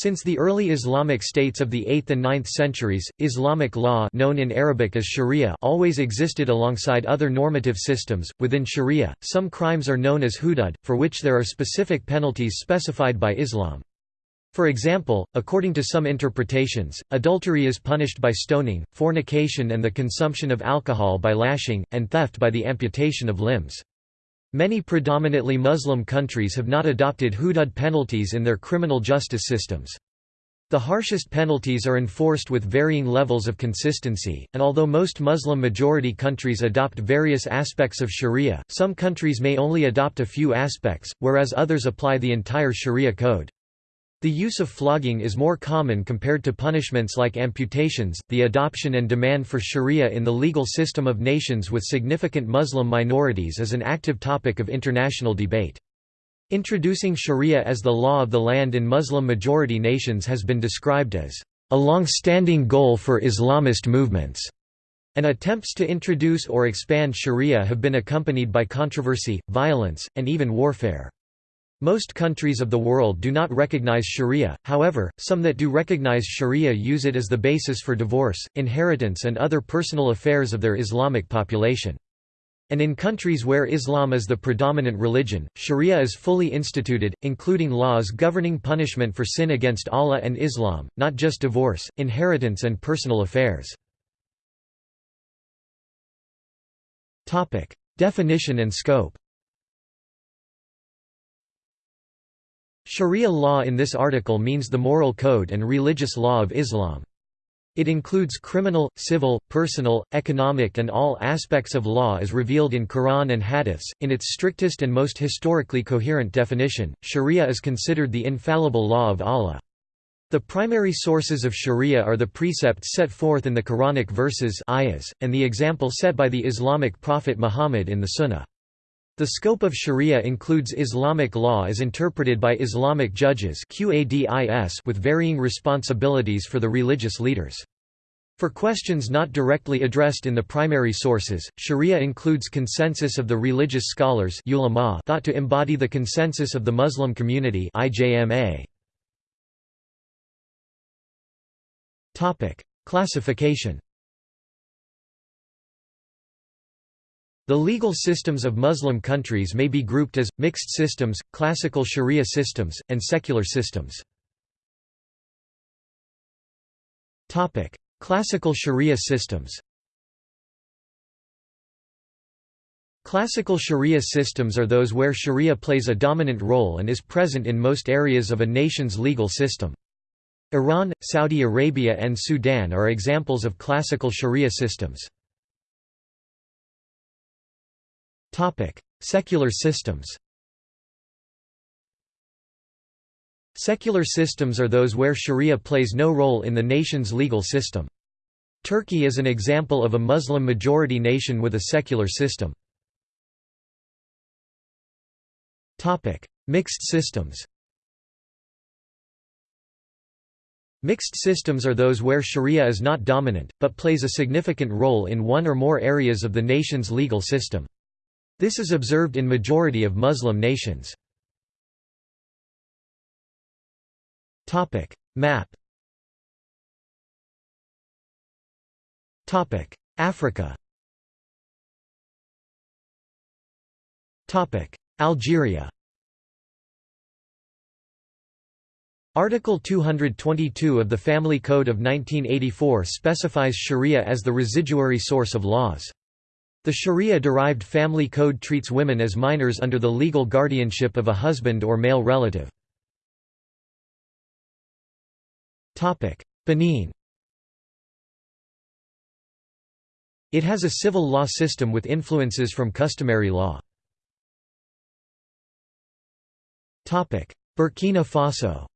Since the early Islamic states of the 8th and 9th centuries, Islamic law known in Arabic as sharia always existed alongside other normative systems. Within sharia, some crimes are known as hudud, for which there are specific penalties specified by Islam. For example, according to some interpretations, adultery is punished by stoning, fornication and the consumption of alcohol by lashing, and theft by the amputation of limbs. Many predominantly Muslim countries have not adopted hudud penalties in their criminal justice systems. The harshest penalties are enforced with varying levels of consistency, and although most Muslim-majority countries adopt various aspects of sharia, some countries may only adopt a few aspects, whereas others apply the entire sharia code. The use of flogging is more common compared to punishments like amputations. The adoption and demand for sharia in the legal system of nations with significant Muslim minorities is an active topic of international debate. Introducing sharia as the law of the land in Muslim-majority nations has been described as a long-standing goal for Islamist movements, and attempts to introduce or expand sharia have been accompanied by controversy, violence, and even warfare. Most countries of the world do not recognize sharia, however, some that do recognize sharia use it as the basis for divorce, inheritance and other personal affairs of their Islamic population. And in countries where Islam is the predominant religion, sharia is fully instituted, including laws governing punishment for sin against Allah and Islam, not just divorce, inheritance and personal affairs. Definition and scope Sharia law in this article means the moral code and religious law of Islam. It includes criminal, civil, personal, economic and all aspects of law as revealed in Quran and Hadiths. In its strictest and most historically coherent definition, Sharia is considered the infallible law of Allah. The primary sources of Sharia are the precepts set forth in the Quranic verses ayahs, and the example set by the Islamic prophet Muhammad in the Sunnah. The scope of sharia includes Islamic law as interpreted by Islamic judges with varying responsibilities for the religious leaders. For questions not directly addressed in the primary sources, sharia includes consensus of the religious scholars ulama thought to embody the consensus of the Muslim community Classification The legal systems of Muslim countries may be grouped as, mixed systems, classical sharia systems, and secular systems. classical sharia systems Classical sharia systems are those where sharia plays a dominant role and is present in most areas of a nation's legal system. Iran, Saudi Arabia and Sudan are examples of classical sharia systems. Secular systems Secular systems are those where sharia plays no role in the nation's legal system. Turkey is an example of a Muslim-majority nation with a secular system. Mixed systems Mixed systems are those where sharia is not dominant, but plays a significant role in one or more areas of the nation's legal system. This is observed in majority of Muslim nations. Map. Africa. Algeria. Article 222 of the Family Code of 1984 specifies sharia as the residuary source of laws. The Sharia-derived family code treats women as minors under the legal guardianship of a husband or male relative. Benin It has a civil law system with influences from customary law. Burkina Faso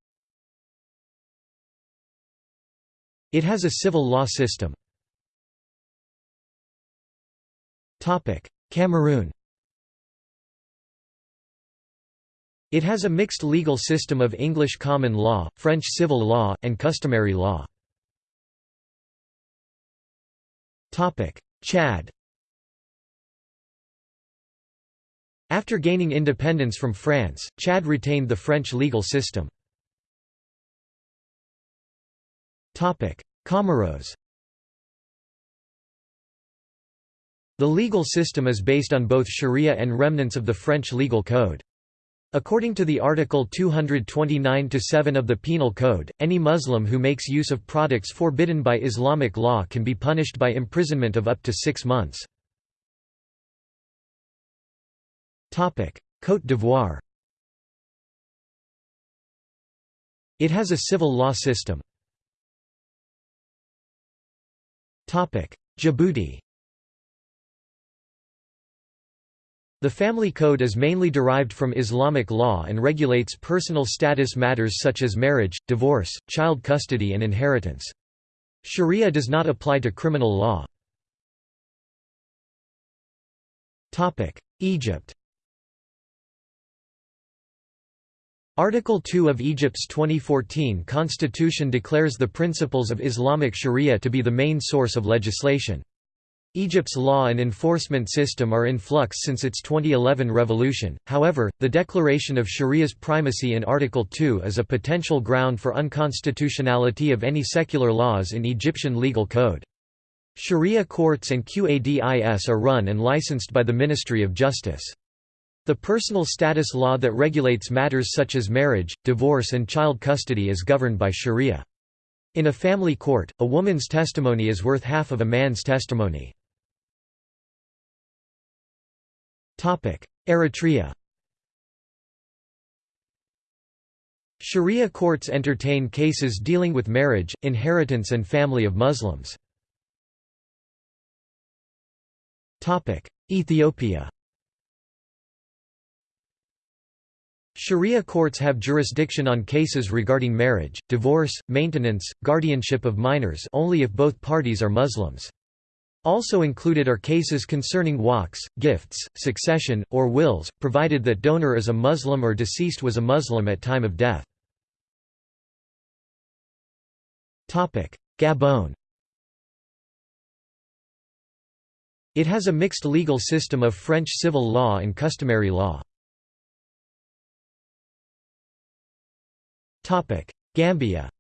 It has a civil law system. Cameroon. It has a mixed legal system of English common law, French civil law, and customary law. Chad. After gaining independence from France, Chad retained the French legal system. Comoros The legal system is based on both sharia and remnants of the French legal code. According to the Article 229-7 of the Penal Code, any Muslim who makes use of products forbidden by Islamic law can be punished by imprisonment of up to six months. Côte d'Ivoire It has a civil law system. Djibouti The family code is mainly derived from Islamic law and regulates personal status matters such as marriage, divorce, child custody and inheritance. Sharia does not apply to criminal law. Egypt Article 2 of Egypt's 2014 constitution declares the principles of Islamic sharia to be the main source of legislation. Egypt's law and enforcement system are in flux since its 2011 revolution, however, the declaration of Sharia's primacy in Article 2 is a potential ground for unconstitutionality of any secular laws in Egyptian legal code. Sharia courts and Qadis are run and licensed by the Ministry of Justice. The personal status law that regulates matters such as marriage, divorce and child custody is governed by Sharia. In a family court, a woman's testimony is worth half of a man's testimony. Eritrea Sharia courts entertain cases dealing with marriage, inheritance and family of Muslims. Ethiopia Sharia courts have jurisdiction on cases regarding marriage, divorce, maintenance, guardianship of minors only if both parties are Muslims. Also included are cases concerning waqfs, gifts, succession, or wills, provided that donor is a Muslim or deceased was a Muslim at time of death. Gabon It has a mixed legal system of French civil law and customary law. Gambia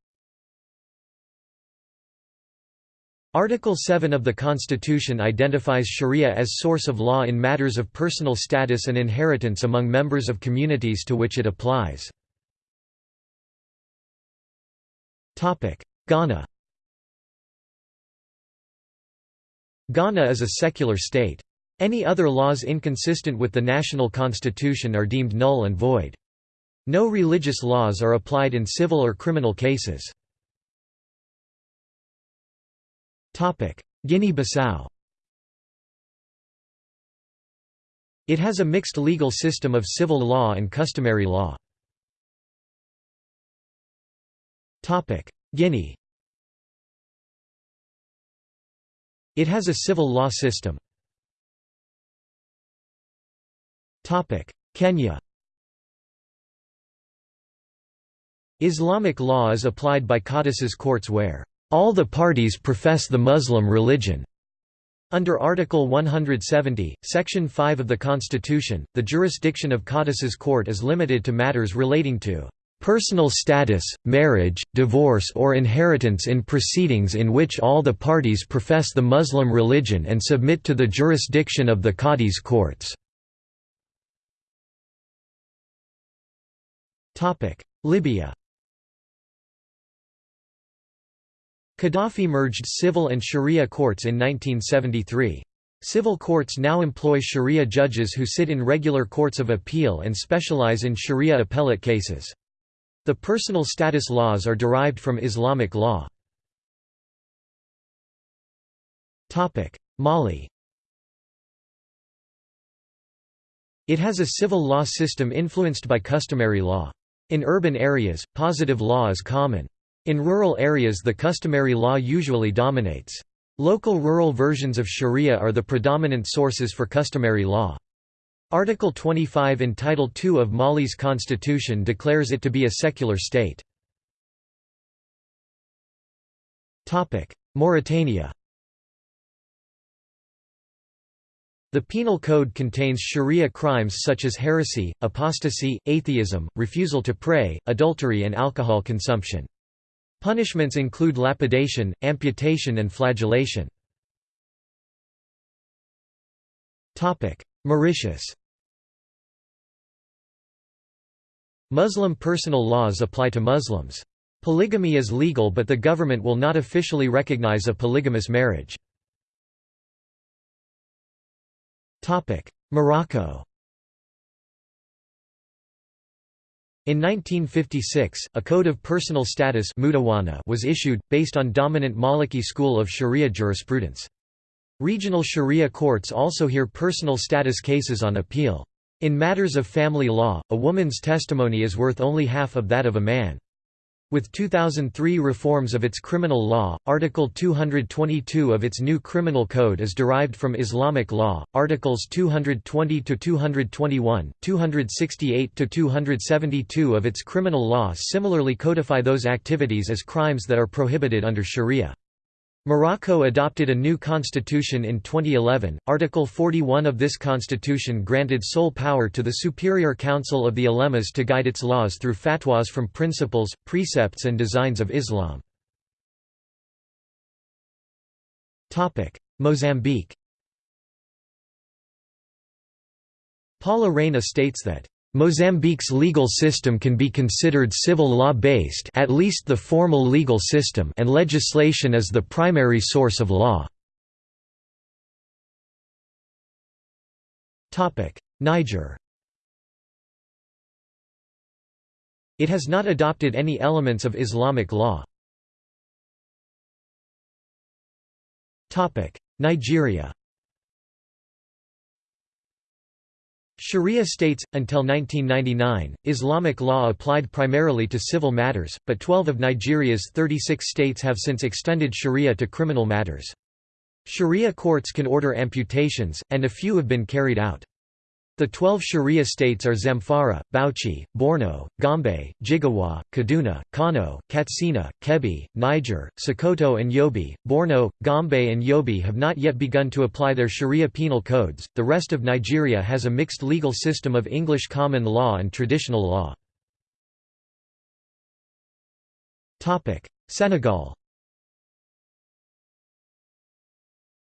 Article 7 of the Constitution identifies sharia as source of law in matters of personal status and inheritance among members of communities to which it applies. Ghana Ghana is a secular state. Any other laws inconsistent with the national constitution are deemed null and void. No religious laws are applied in civil or criminal cases. Guinea-Bissau. It has a mixed legal system of civil law and customary law. Guinea. It has a civil law system. Kenya. Islamic law is applied by Qadis's courts where all the parties profess the Muslim religion. Under Article 170, Section 5 of the Constitution, the jurisdiction of Qadis's court is limited to matters relating to personal status, marriage, divorce or inheritance in proceedings in which all the parties profess the Muslim religion and submit to the jurisdiction of the Qadi's courts. Libya Gaddafi merged civil and sharia courts in 1973. Civil courts now employ sharia judges who sit in regular courts of appeal and specialize in sharia appellate cases. The personal status laws are derived from Islamic law. Mali It has a civil law system influenced by customary law. In urban areas, positive law is common. In rural areas the customary law usually dominates. Local rural versions of sharia are the predominant sources for customary law. Article 25 in Title II of Mali's constitution declares it to be a secular state. Mauritania The Penal Code contains sharia crimes such as heresy, apostasy, atheism, refusal to pray, adultery and alcohol consumption. Punishments include lapidation, amputation and flagellation. Mauritius Muslim personal laws apply to Muslims. Polygamy is legal but the government will not officially recognize a polygamous marriage. Morocco In 1956, a Code of Personal Status was issued, based on dominant Maliki school of Sharia jurisprudence. Regional Sharia courts also hear personal status cases on appeal. In matters of family law, a woman's testimony is worth only half of that of a man. With 2003 reforms of its criminal law, Article 222 of its new criminal code is derived from Islamic law, Articles 220 to 221, 268 to 272 of its criminal law similarly codify those activities as crimes that are prohibited under sharia. Morocco adopted a new constitution in 2011. Article 41 of this constitution granted sole power to the Superior Council of the Ulemas to guide its laws through fatwas from principles, precepts and designs of Islam. Mozambique Paula Reyna states that Mozambique's legal system can be considered civil law-based at least the formal legal system and legislation is the primary source of law. Niger It has not adopted any elements of Islamic law. Nigeria Sharia states, until 1999, Islamic law applied primarily to civil matters, but 12 of Nigeria's 36 states have since extended sharia to criminal matters. Sharia courts can order amputations, and a few have been carried out. The twelve Sharia states are Zamfara, Bauchi, Borno, Gombe, Jigawa, Kaduna, Kano, Katsina, Kebbi, Niger, Sokoto and Yobe. Borno, Gombe and Yobe have not yet begun to apply their Sharia penal codes. The rest of Nigeria has a mixed legal system of English common law and traditional law. Senegal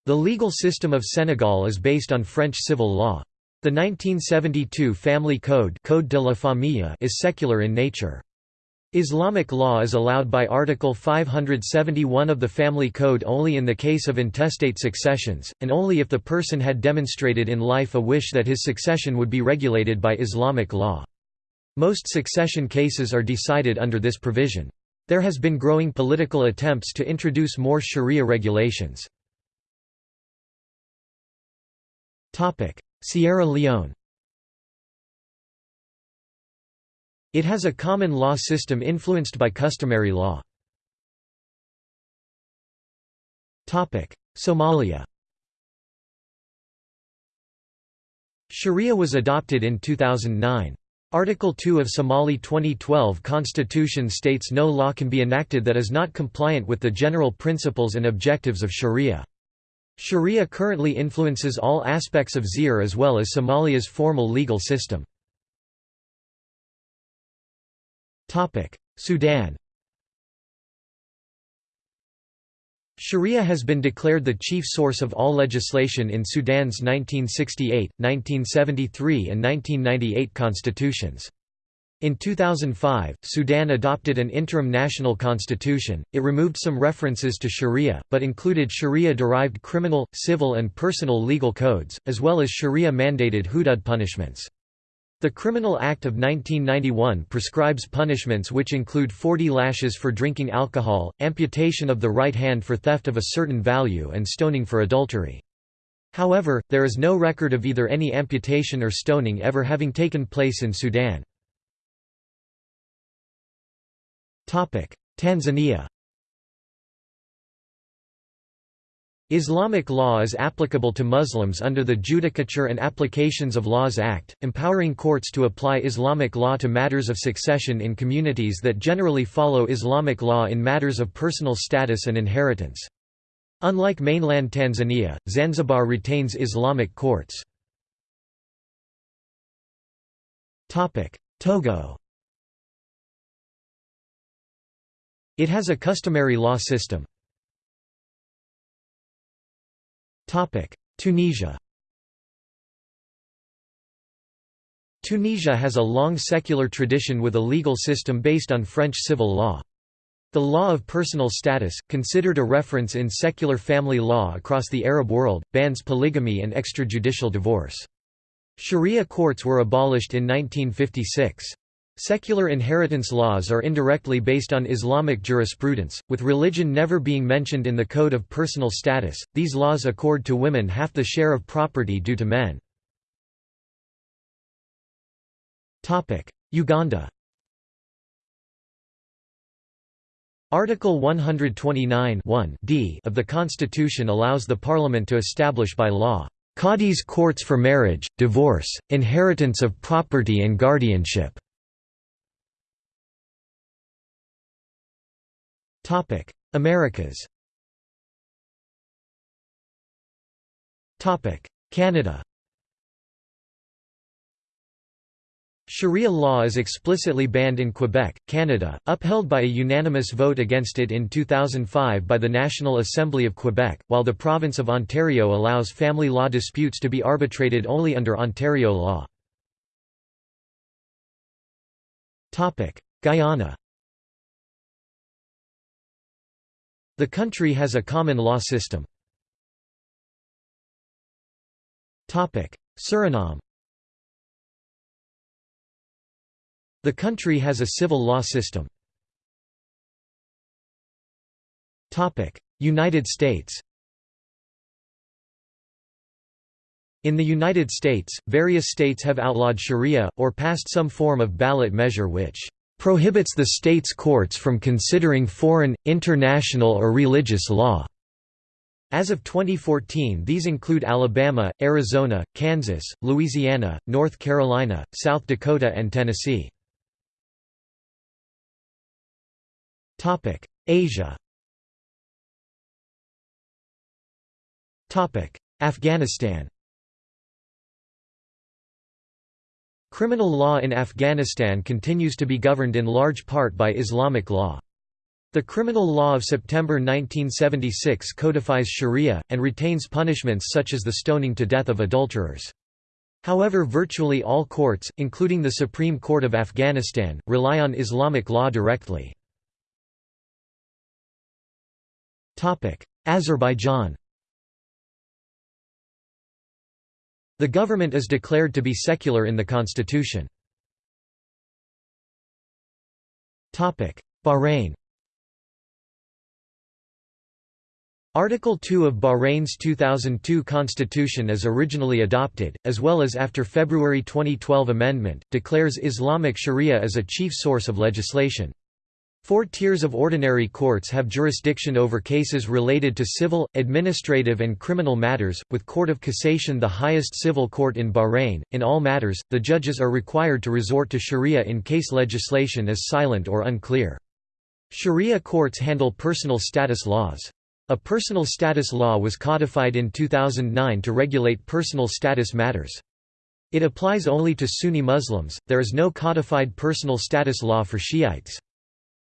The legal system of Senegal is based on French civil law. The 1972 Family Code, Code de la Famille is secular in nature. Islamic law is allowed by Article 571 of the Family Code only in the case of intestate successions, and only if the person had demonstrated in life a wish that his succession would be regulated by Islamic law. Most succession cases are decided under this provision. There has been growing political attempts to introduce more sharia regulations. Sierra Leone It has a common law system influenced by customary law. Somalia Sharia was adopted in 2009. Article 2 of Somali 2012 constitution states no law can be enacted that is not compliant with the general principles and objectives of Sharia. Sharia currently influences all aspects of Xeer as well as Somalia's formal legal system. Sudan Sharia has been declared the chief source of all legislation in Sudan's 1968, 1973 and 1998 constitutions. In 2005, Sudan adopted an interim national constitution. It removed some references to Sharia, but included Sharia derived criminal, civil, and personal legal codes, as well as Sharia mandated hudud punishments. The Criminal Act of 1991 prescribes punishments which include 40 lashes for drinking alcohol, amputation of the right hand for theft of a certain value, and stoning for adultery. However, there is no record of either any amputation or stoning ever having taken place in Sudan. Tanzania Islamic law is applicable to Muslims under the Judicature and Applications of Laws Act, empowering courts to apply Islamic law to matters of succession in communities that generally follow Islamic law in matters of personal status and inheritance. Unlike mainland Tanzania, Zanzibar retains Islamic courts. Togo It has a customary law system. Tunisia Tunisia has a long secular tradition with a legal system based on French civil law. The law of personal status, considered a reference in secular family law across the Arab world, bans polygamy and extrajudicial divorce. Sharia courts were abolished in 1956. Secular inheritance laws are indirectly based on Islamic jurisprudence, with religion never being mentioned in the Code of Personal Status. These laws accord to women half the share of property due to men. Topic: Uganda Article 129 d of the Constitution allows the Parliament to establish by law, "...Qadis courts for marriage, divorce, inheritance of property and guardianship." Americas. Topic: Canada. Sharia law is explicitly banned in Quebec, Canada, upheld by a unanimous vote against it in 2005 by the National Assembly of Quebec, while the province of Ontario allows family law disputes to be arbitrated only under Ontario law. Guyana The country has a common law system. Suriname The country has a civil law system. United States In the United States, various states have outlawed sharia, or passed some form of ballot measure which "...prohibits the state's courts from considering foreign, international or religious law." As of 2014 these include Alabama, Arizona, Kansas, Louisiana, North Carolina, South Dakota and Tennessee. Asia. Afghanistan. Criminal law in Afghanistan continues to be governed in large part by Islamic law. The criminal law of September 1976 codifies sharia, and retains punishments such as the stoning to death of adulterers. However virtually all courts, including the Supreme Court of Afghanistan, rely on Islamic law directly. Azerbaijan The government is declared to be secular in the constitution. Bahrain Article 2 of Bahrain's 2002 constitution as originally adopted, as well as after February 2012 amendment, declares Islamic sharia as a chief source of legislation. Four tiers of ordinary courts have jurisdiction over cases related to civil, administrative and criminal matters, with Court of Cassation the highest civil court in Bahrain. In all matters, the judges are required to resort to sharia in case legislation is silent or unclear. Sharia courts handle personal status laws. A personal status law was codified in 2009 to regulate personal status matters. It applies only to Sunni Muslims, there is no codified personal status law for Shiites.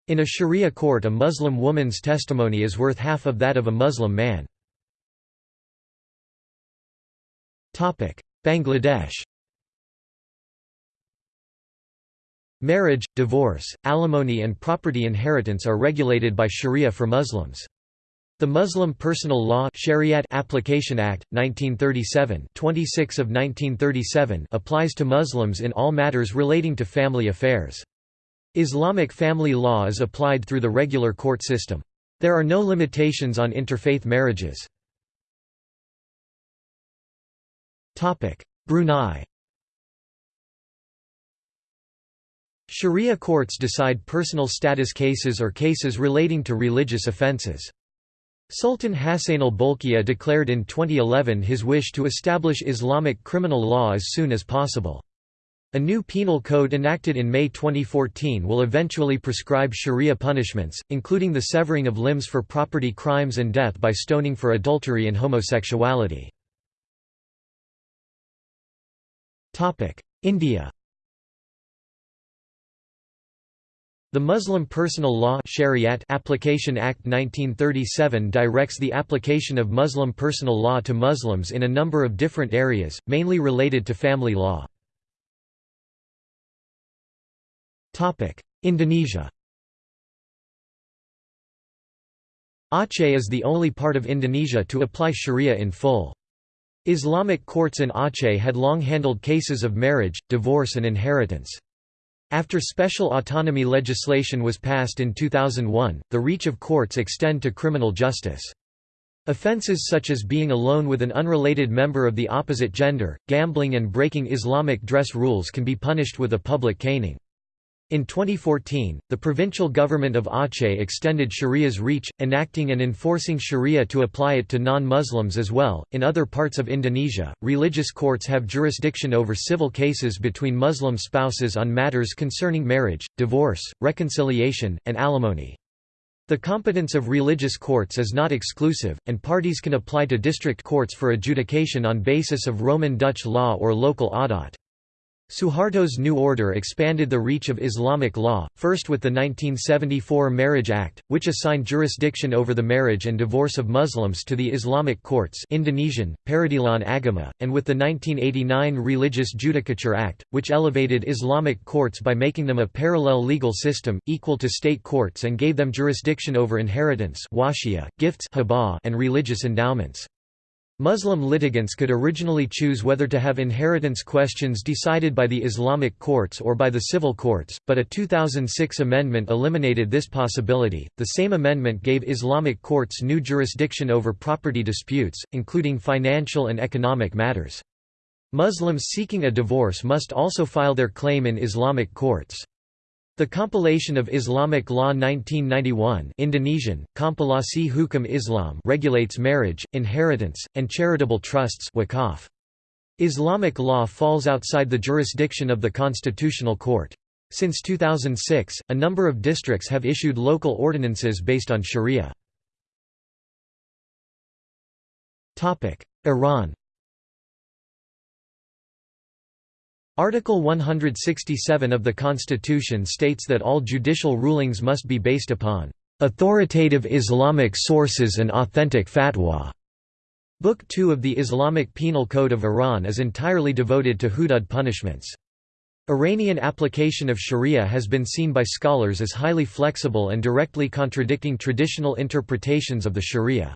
In a sharia court a Muslim woman's testimony is worth half of that of a Muslim man. Bangladesh Marriage, divorce, alimony and property inheritance are regulated by sharia for Muslims. The Muslim Personal Law Shariat Application Act, 1937 26 of 1937 applies to Muslims in all matters relating to family affairs. Islamic family law is applied through the regular court system. There are no limitations on interfaith marriages. Brunei Sharia courts decide personal status cases or cases relating to religious offences. Sultan Hassanal Bolkiah declared in 2011 his wish to establish Islamic criminal law as soon as possible. A new penal code enacted in May 2014 will eventually prescribe sharia punishments, including the severing of limbs for property crimes and death by stoning for adultery and homosexuality. India The Muslim Personal Law Shariat Application Act 1937 directs the application of Muslim personal law to Muslims in a number of different areas, mainly related to family law. Indonesia Aceh is the only part of Indonesia to apply sharia in full. Islamic courts in Aceh had long handled cases of marriage, divorce and inheritance. After special autonomy legislation was passed in 2001, the reach of courts extend to criminal justice. Offences such as being alone with an unrelated member of the opposite gender, gambling and breaking Islamic dress rules can be punished with a public caning. In 2014, the provincial government of Aceh extended Sharia's reach, enacting and enforcing Sharia to apply it to non Muslims as well. In other parts of Indonesia, religious courts have jurisdiction over civil cases between Muslim spouses on matters concerning marriage, divorce, reconciliation, and alimony. The competence of religious courts is not exclusive, and parties can apply to district courts for adjudication on basis of Roman Dutch law or local adat. Suharto's new order expanded the reach of Islamic law, first with the 1974 Marriage Act, which assigned jurisdiction over the marriage and divorce of Muslims to the Islamic courts Indonesian, Peradilan Agama, and with the 1989 Religious Judicature Act, which elevated Islamic courts by making them a parallel legal system, equal to state courts and gave them jurisdiction over inheritance gifts and religious endowments. Muslim litigants could originally choose whether to have inheritance questions decided by the Islamic courts or by the civil courts, but a 2006 amendment eliminated this possibility. The same amendment gave Islamic courts new jurisdiction over property disputes, including financial and economic matters. Muslims seeking a divorce must also file their claim in Islamic courts. The compilation of Islamic Law 1991 Indonesian, Kompilasi Hukum Islam regulates marriage, inheritance, and charitable trusts wakaf. Islamic law falls outside the jurisdiction of the Constitutional Court. Since 2006, a number of districts have issued local ordinances based on sharia. Iran Article 167 of the Constitution states that all judicial rulings must be based upon authoritative Islamic sources and authentic fatwa. Book 2 of the Islamic Penal Code of Iran is entirely devoted to hudud punishments. Iranian application of sharia has been seen by scholars as highly flexible and directly contradicting traditional interpretations of the sharia.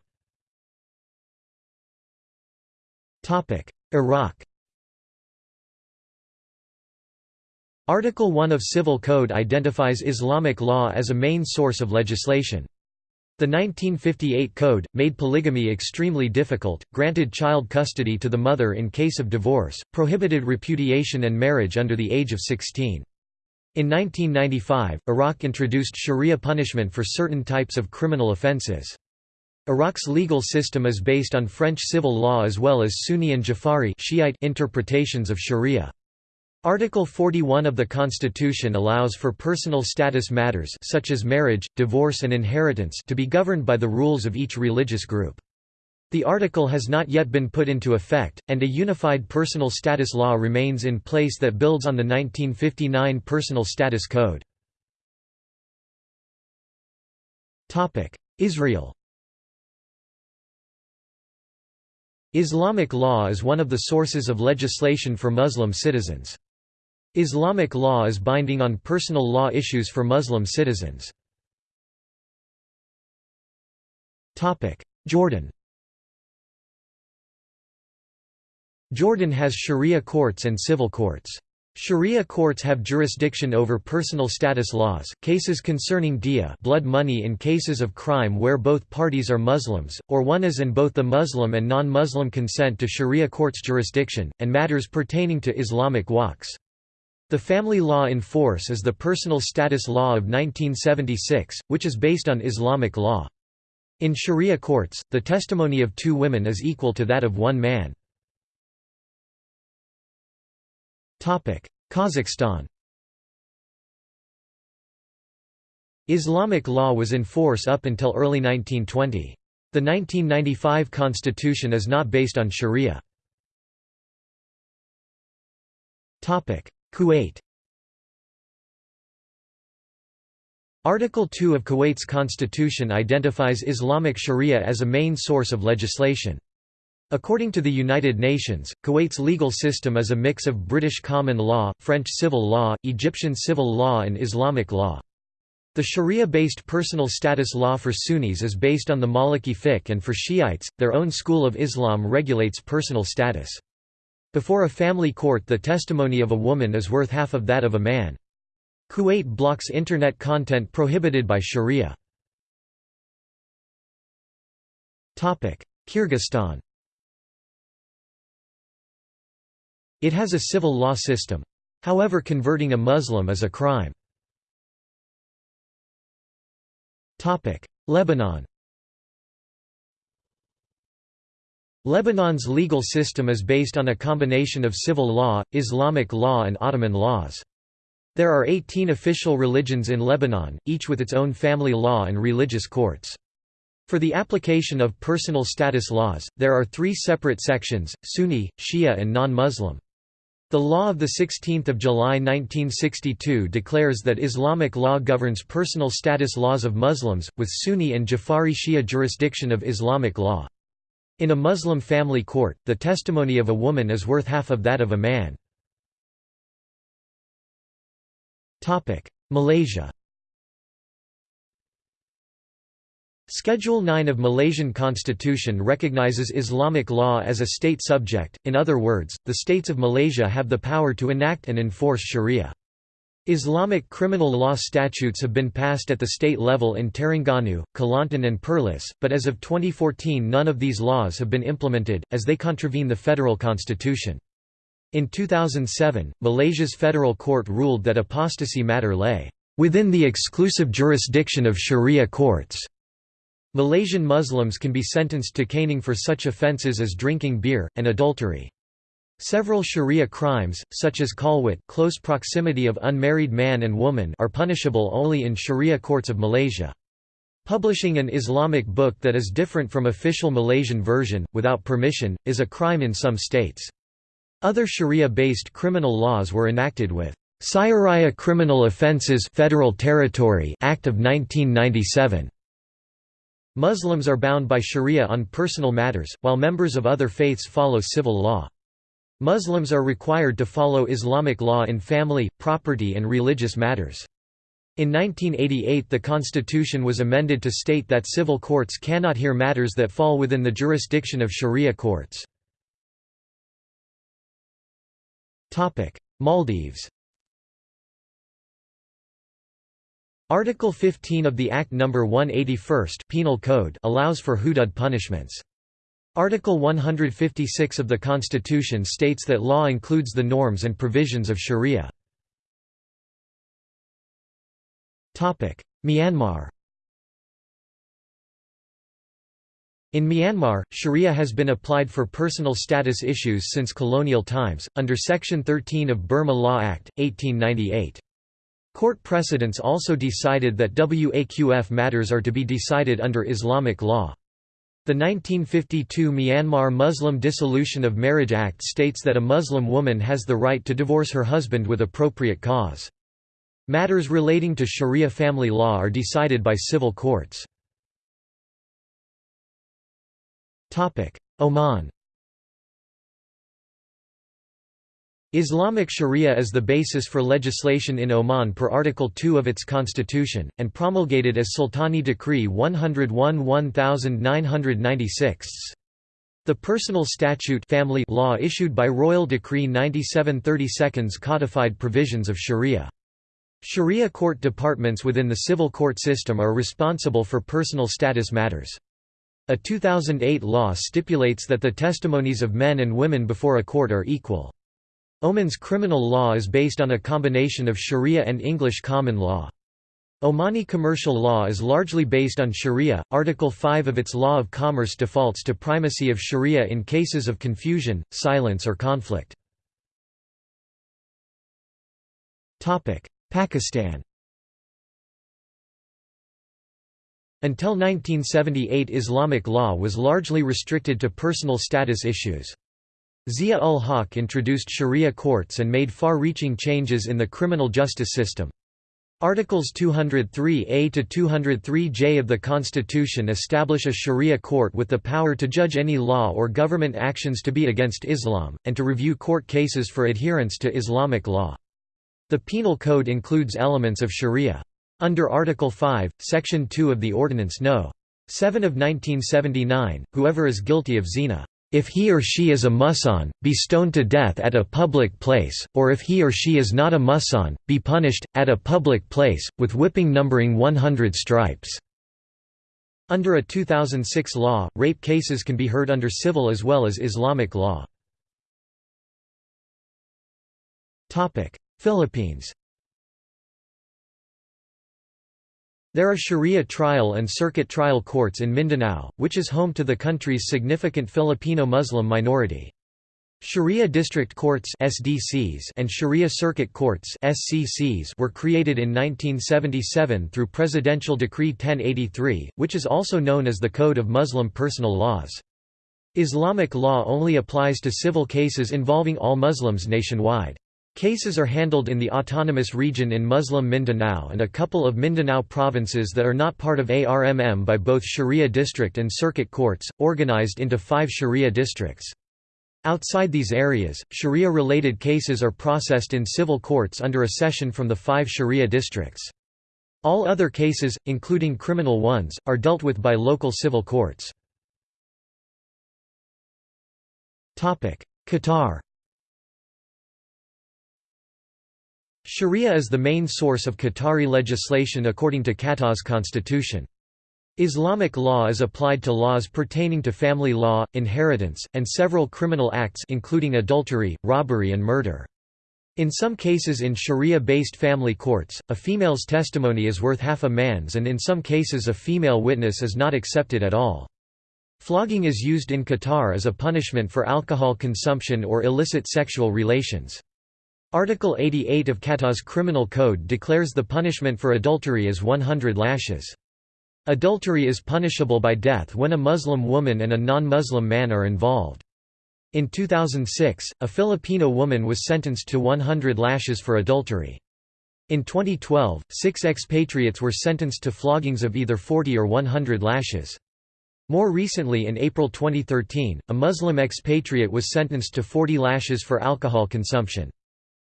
Iraq Article 1 of Civil Code identifies Islamic law as a main source of legislation. The 1958 Code, made polygamy extremely difficult, granted child custody to the mother in case of divorce, prohibited repudiation and marriage under the age of 16. In 1995, Iraq introduced sharia punishment for certain types of criminal offences. Iraq's legal system is based on French civil law as well as Sunni and Jafari Shiite interpretations of sharia. Article 41 of the Constitution allows for personal status matters such as marriage, divorce and inheritance to be governed by the rules of each religious group. The article has not yet been put into effect, and a unified personal status law remains in place that builds on the 1959 Personal Status Code. Israel Islamic law is one of the sources of legislation for Muslim citizens. Islamic law is binding on personal law issues for Muslim citizens. Jordan Jordan has sharia courts and civil courts. Sharia courts have jurisdiction over personal status laws, cases concerning diya blood money in cases of crime where both parties are Muslims, or one is and both the Muslim and non-Muslim consent to Sharia court's jurisdiction, and matters pertaining to Islamic waqfs. The family law in force is the Personal Status Law of 1976, which is based on Islamic law. In Sharia courts, the testimony of two women is equal to that of one man. Kazakhstan Islamic law was in force up until early 1920. The 1995 constitution is not based on sharia. Kuwait Article 2 of Kuwait's constitution identifies Islamic Sharia as a main source of legislation. According to the United Nations, Kuwait's legal system is a mix of British common law, French civil law, Egyptian civil law and Islamic law. The Sharia-based personal status law for Sunnis is based on the Maliki fiqh and for Shiites, their own school of Islam regulates personal status. Before a family court the testimony of a woman is worth half of that of a man. Kuwait blocks Internet content prohibited by Sharia. Kyrgyzstan It has a civil law system. However converting a Muslim is a crime. Lebanon Lebanon's legal system is based on a combination of civil law, Islamic law and Ottoman laws. There are 18 official religions in Lebanon, each with its own family law and religious courts. For the application of personal status laws, there are three separate sections, Sunni, Shia and non-Muslim. The law of 16 July 1962 declares that Islamic law governs personal status laws of Muslims, with Sunni and Jafari Shia jurisdiction of Islamic law. In a Muslim family court, the testimony of a woman is worth half of that of a man. Malaysia Schedule 9 of Malaysian constitution recognizes Islamic law as a state subject, in other words, the states of Malaysia have the power to enact and enforce sharia. Islamic criminal law statutes have been passed at the state level in Terengganu, Kelantan and Perlis, but as of 2014 none of these laws have been implemented, as they contravene the federal constitution. In 2007, Malaysia's federal court ruled that apostasy matter lay within the exclusive jurisdiction of sharia courts. Malaysian Muslims can be sentenced to caning for such offences as drinking beer, and adultery. Several sharia crimes, such as khalwat close proximity of unmarried man and woman are punishable only in sharia courts of Malaysia. Publishing an Islamic book that is different from official Malaysian version, without permission, is a crime in some states. Other Sharia-based criminal laws were enacted with Syariah Criminal Offences Federal Territory Act of 1997. Muslims are bound by Sharia on personal matters, while members of other faiths follow civil law. Muslims are required to follow Islamic law in family, property and religious matters. In 1988 the constitution was amended to state that civil courts cannot hear matters that fall within the jurisdiction of Sharia courts. Maldives Article 15 of the Act No. 181 Penal Code allows for hudud punishments. Article 156 of the Constitution states that law includes the norms and provisions of sharia. Myanmar In Myanmar, sharia has been applied for personal status issues since colonial times, under Section 13 of Burma Law Act, 1898. Court precedents also decided that Waqf matters are to be decided under Islamic law. The 1952 Myanmar Muslim Dissolution of Marriage Act states that a Muslim woman has the right to divorce her husband with appropriate cause. Matters relating to Sharia family law are decided by civil courts. Oman Islamic Sharia is the basis for legislation in Oman per Article 2 of its constitution, and promulgated as Sultani Decree 101-1996. The personal statute family law issued by Royal Decree 9732 codified provisions of Sharia. Sharia court departments within the civil court system are responsible for personal status matters. A 2008 law stipulates that the testimonies of men and women before a court are equal. Oman's criminal law is based on a combination of Sharia and English common law. Omani commercial law is largely based on Sharia. Article 5 of its Law of Commerce defaults to primacy of Sharia in cases of confusion, silence, or conflict. Topic: Pakistan Until 1978 Islamic law was largely restricted to personal status issues. Zia-ul-Haq introduced sharia courts and made far-reaching changes in the criminal justice system. Articles 203a to 203j of the Constitution establish a Sharia court with the power to judge any law or government actions to be against Islam, and to review court cases for adherence to Islamic law. The Penal Code includes elements of Sharia. Under Article 5, Section 2 of the Ordinance No. 7 of 1979, whoever is guilty of zina if he or she is a muhsan, be stoned to death at a public place, or if he or she is not a muhsan, be punished, at a public place, with whipping numbering 100 stripes." Under a 2006 law, rape cases can be heard under civil as well as Islamic law. Philippines There are Sharia trial and circuit trial courts in Mindanao, which is home to the country's significant Filipino Muslim minority. Sharia district courts (SDCs) and Sharia circuit courts (SCCs) were created in 1977 through Presidential Decree 1083, which is also known as the Code of Muslim Personal Laws. Islamic law only applies to civil cases involving all Muslims nationwide. Cases are handled in the autonomous region in Muslim Mindanao and a couple of Mindanao provinces that are not part of ARMM by both Sharia district and circuit courts, organized into five Sharia districts. Outside these areas, Sharia-related cases are processed in civil courts under a session from the five Sharia districts. All other cases, including criminal ones, are dealt with by local civil courts. Qatar Sharia is the main source of Qatari legislation according to Qatar's constitution. Islamic law is applied to laws pertaining to family law, inheritance, and several criminal acts including adultery, robbery and murder. In some cases in Sharia-based family courts, a female's testimony is worth half a man's and in some cases a female witness is not accepted at all. Flogging is used in Qatar as a punishment for alcohol consumption or illicit sexual relations. Article 88 of Qatar's Criminal Code declares the punishment for adultery as 100 lashes. Adultery is punishable by death when a Muslim woman and a non-Muslim man are involved. In 2006, a Filipino woman was sentenced to 100 lashes for adultery. In 2012, six expatriates were sentenced to floggings of either 40 or 100 lashes. More recently in April 2013, a Muslim expatriate was sentenced to 40 lashes for alcohol consumption.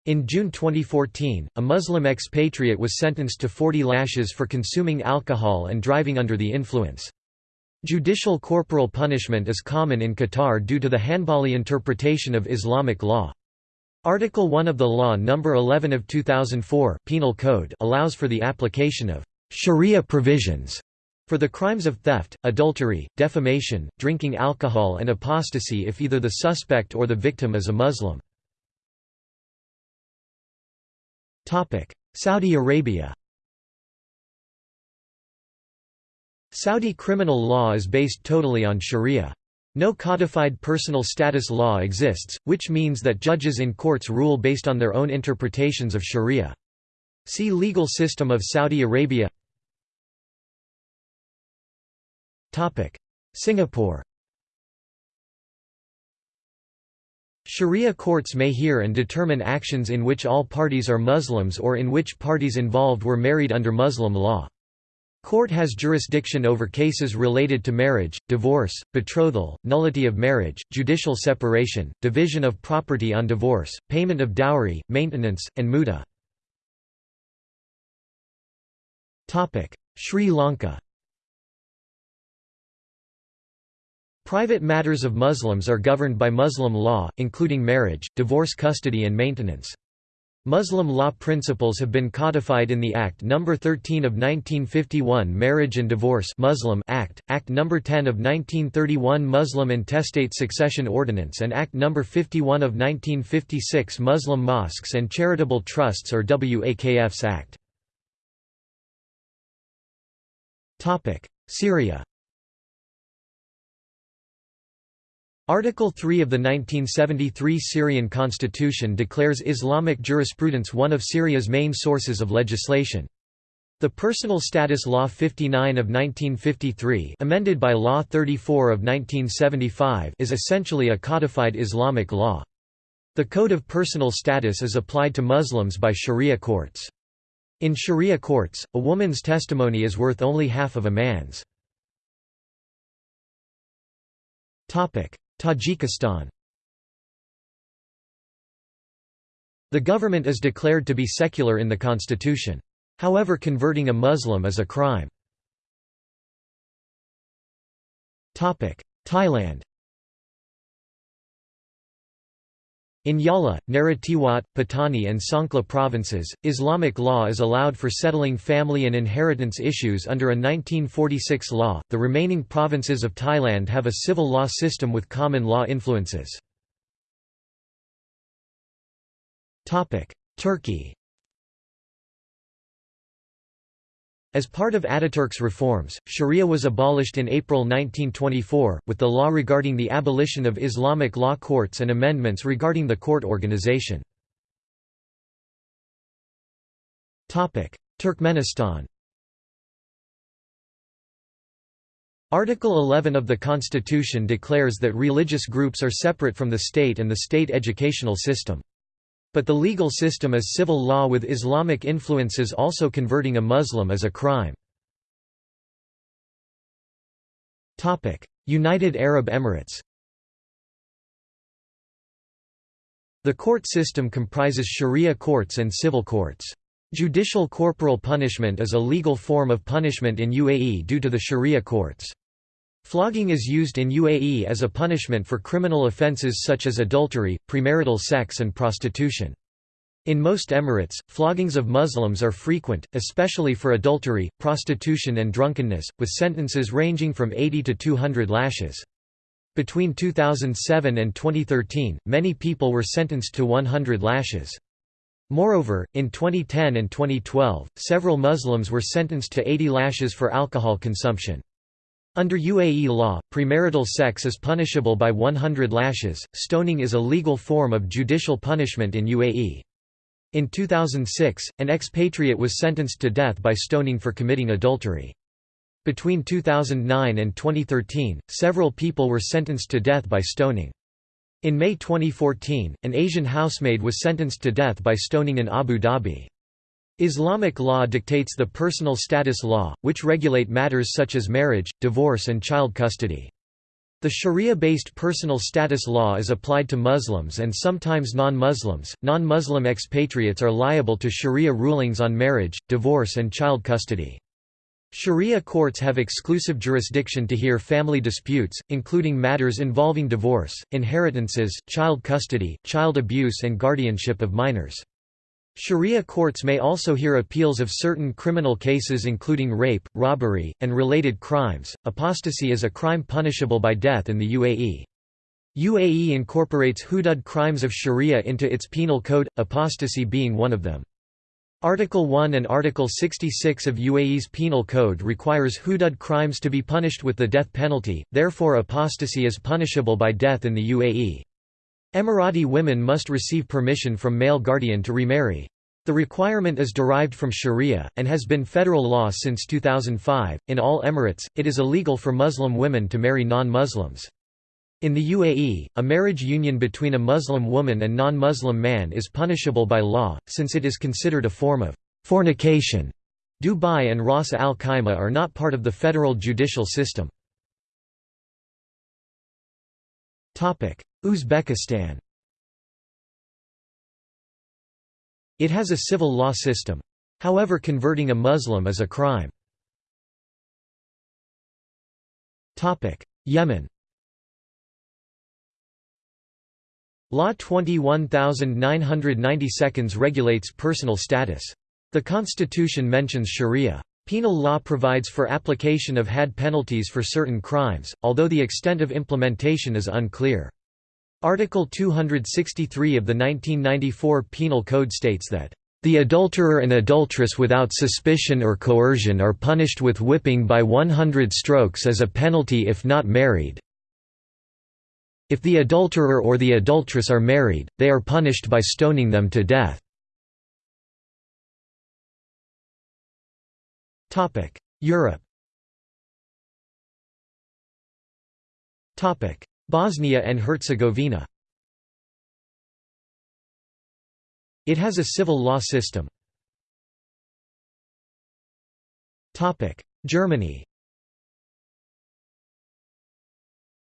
In June 2014, a Muslim expatriate was sentenced to 40 lashes for consuming alcohol and driving under the influence. Judicial corporal punishment is common in Qatar due to the Hanbali interpretation of Islamic law. Article 1 of the Law No. 11 of 2004 Penal Code allows for the application of «sharia provisions» for the crimes of theft, adultery, defamation, drinking alcohol and apostasy if either the suspect or the victim is a Muslim. Saudi Arabia Saudi criminal law is based totally on sharia. No codified personal status law exists, which means that judges in courts rule based on their own interpretations of sharia. See Legal system of Saudi Arabia Singapore Sharia courts may hear and determine actions in which all parties are Muslims or in which parties involved were married under Muslim law. Court has jurisdiction over cases related to marriage, divorce, betrothal, nullity of marriage, judicial separation, division of property on divorce, payment of dowry, maintenance, and muta. Sri Lanka Private matters of Muslims are governed by Muslim law, including marriage, divorce custody and maintenance. Muslim law principles have been codified in the Act No. 13 of 1951 Marriage and Divorce Muslim Act, Act No. 10 of 1931 Muslim Intestate Succession Ordinance and Act No. 51 of 1956 Muslim Mosques and Charitable Trusts or WAKFs Act. Syria Article 3 of the 1973 Syrian constitution declares Islamic jurisprudence one of Syria's main sources of legislation. The Personal Status Law 59 of 1953 amended by Law 34 of 1975 is essentially a codified Islamic law. The Code of Personal Status is applied to Muslims by Sharia courts. In Sharia courts, a woman's testimony is worth only half of a man's. Tajikistan The government is declared to be secular in the constitution. However converting a Muslim is a crime. Thailand In Yala, Narathiwat, Pattani and Songkhla provinces, Islamic law is allowed for settling family and inheritance issues under a 1946 law. The remaining provinces of Thailand have a civil law system with common law influences. Turkey As part of Ataturk's reforms, sharia was abolished in April 1924, with the law regarding the abolition of Islamic law courts and amendments regarding the court organization. Turkmenistan Article 11 of the Constitution declares that religious groups are separate from the state and the state educational system. But the legal system is civil law with Islamic influences also converting a Muslim as a crime. United Arab Emirates The court system comprises sharia courts and civil courts. Judicial corporal punishment is a legal form of punishment in UAE due to the sharia courts. Flogging is used in UAE as a punishment for criminal offences such as adultery, premarital sex and prostitution. In most emirates, floggings of Muslims are frequent, especially for adultery, prostitution and drunkenness, with sentences ranging from 80 to 200 lashes. Between 2007 and 2013, many people were sentenced to 100 lashes. Moreover, in 2010 and 2012, several Muslims were sentenced to 80 lashes for alcohol consumption. Under UAE law, premarital sex is punishable by 100 lashes. Stoning is a legal form of judicial punishment in UAE. In 2006, an expatriate was sentenced to death by stoning for committing adultery. Between 2009 and 2013, several people were sentenced to death by stoning. In May 2014, an Asian housemaid was sentenced to death by stoning in Abu Dhabi. Islamic law dictates the personal status law, which regulate matters such as marriage, divorce and child custody. The Sharia-based personal status law is applied to Muslims and sometimes non-Muslims. Non-Muslim expatriates are liable to Sharia rulings on marriage, divorce and child custody. Sharia courts have exclusive jurisdiction to hear family disputes, including matters involving divorce, inheritances, child custody, child abuse and guardianship of minors. Sharia courts may also hear appeals of certain criminal cases including rape, robbery, and related crimes. Apostasy is a crime punishable by death in the UAE. UAE incorporates hudud crimes of Sharia into its penal code, apostasy being one of them. Article 1 and Article 66 of UAE's Penal Code requires hudud crimes to be punished with the death penalty, therefore apostasy is punishable by death in the UAE. Emirati women must receive permission from male guardian to remarry. The requirement is derived from Sharia, and has been federal law since 2005. In all emirates, it is illegal for Muslim women to marry non Muslims. In the UAE, a marriage union between a Muslim woman and non Muslim man is punishable by law, since it is considered a form of fornication. Dubai and Ras al Khaimah are not part of the federal judicial system. Uzbekistan It has a civil law system. However converting a Muslim is a crime. Yemen Law 21992 regulates personal status. The constitution mentions sharia. Penal law provides for application of hadd penalties for certain crimes, although the extent of implementation is unclear. Article 263 of the 1994 Penal Code states that, "...the adulterer and adulteress without suspicion or coercion are punished with whipping by 100 strokes as a penalty if not married. If the adulterer or the adulteress are married, they are punished by stoning them to death." Europe. Topic: Bosnia and Herzegovina. It has a civil law system. Topic: Germany.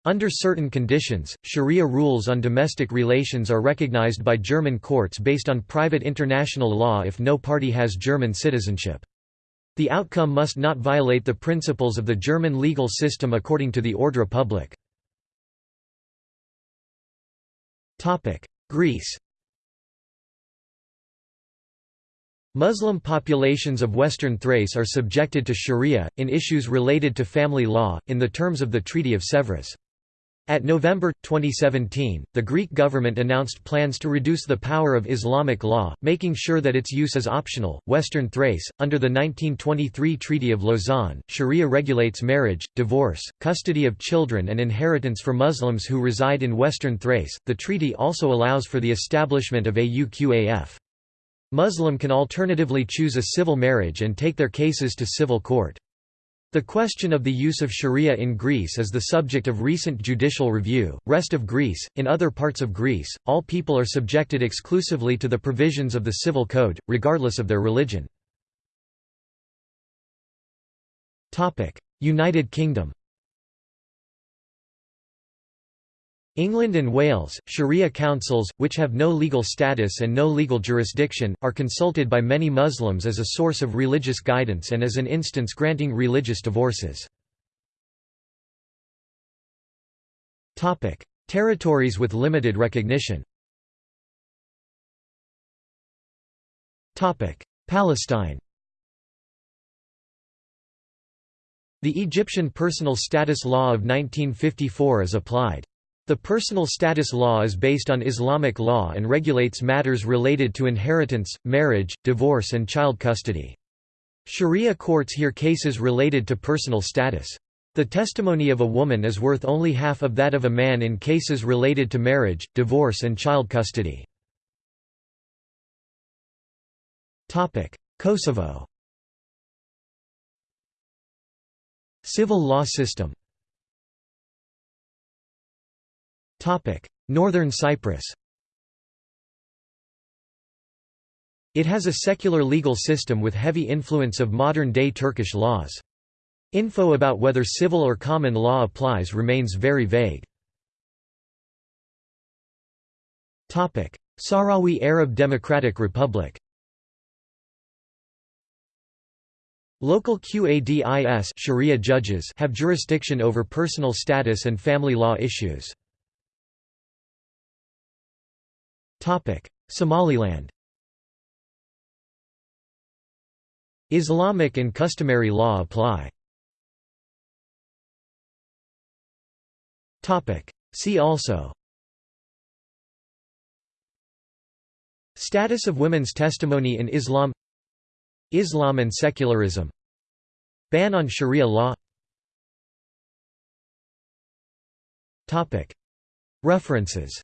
Under certain conditions, sharia rules on domestic relations are recognized by German courts based on private international law if no party has German citizenship. The outcome must not violate the principles of the German legal system according to the Ordre public. Greece Muslim populations of Western Thrace are subjected to sharia, in issues related to family law, in the terms of the Treaty of Sèvres. At November, 2017, the Greek government announced plans to reduce the power of Islamic law, making sure that its use is optional. Western Thrace, under the 1923 Treaty of Lausanne, Sharia regulates marriage, divorce, custody of children, and inheritance for Muslims who reside in Western Thrace. The treaty also allows for the establishment of a AUQAF. Muslim can alternatively choose a civil marriage and take their cases to civil court. The question of the use of sharia in Greece is the subject of recent judicial review. Rest of Greece, in other parts of Greece, all people are subjected exclusively to the provisions of the civil code, regardless of their religion. United Kingdom. England and Wales, Sharia councils, which have no legal status and no legal jurisdiction, are consulted by many Muslims as a source of religious guidance and as an instance granting religious divorces. Territories with limited recognition Palestine The Egyptian Personal Status Law of 1954 is applied. The personal status law is based on Islamic law and regulates matters related to inheritance, marriage, divorce and child custody. Sharia courts hear cases related to personal status. The testimony of a woman is worth only half of that of a man in cases related to marriage, divorce and child custody. Kosovo Civil law system Northern Cyprus It has a secular legal system with heavy influence of modern-day Turkish laws. Info about whether civil or common law applies remains very vague. Sahrawi Arab Democratic Republic Local Qadis Sharia judges have jurisdiction over personal status and family law issues. Somaliland Islamic and customary law apply. See also Status of women's testimony in Islam Islam and secularism Ban on Sharia law References